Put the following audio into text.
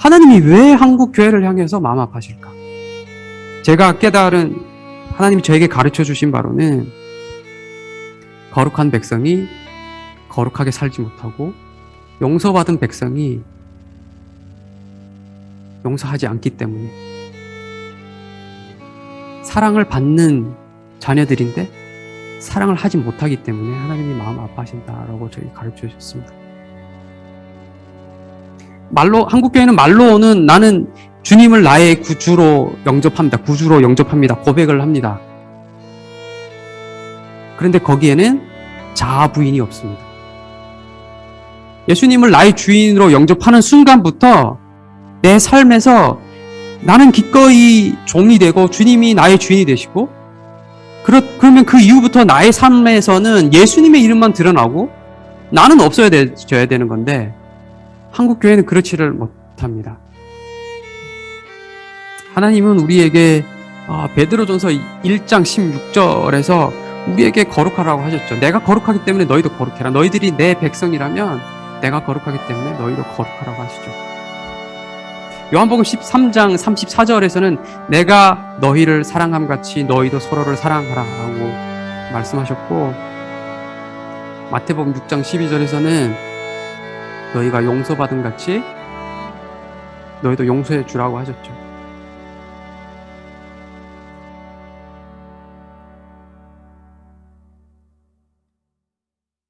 하나님이 왜 한국 교회를 향해서 마음 아파하실까? 제가 깨달은 하나님이 저에게 가르쳐 주신 바로는 거룩한 백성이 거룩하게 살지 못하고 용서받은 백성이 용서하지 않기 때문에 사랑을 받는 자녀들인데 사랑을 하지 못하기 때문에 하나님이 마음 아파하신다라고 저희 가르쳐 주셨습니다. 말로 한국 교회는 말로는 나는 주님을 나의 구주로 영접합니다. 구주로 영접합니다. 고백을 합니다. 그런데 거기에는 자아 부인이 없습니다. 예수님을 나의 주인으로 영접하는 순간부터 내 삶에서 나는 기꺼이 종이 되고 주님이 나의 주인이 되시고 그렇, 그러면 그 이후부터 나의 삶에서는 예수님의 이름만 드러나고 나는 없어야 되야 되는 건데 한국 교회는 그렇지를 못합니다. 하나님은 우리에게 아, 베드로전서 1장 16절에서 우리에게 거룩하라고 하셨죠. 내가 거룩하기 때문에 너희도 거룩해라. 너희들이 내 백성이라면 내가 거룩하기 때문에 너희도 거룩하라고 하시죠. 요한복음 13장 34절에서는 내가 너희를 사랑함 같이 너희도 서로를 사랑하라고 말씀하셨고 마태복음 6장 12절에서는 너희가 용서받은 같이 너희도 용서해 주라고 하셨죠.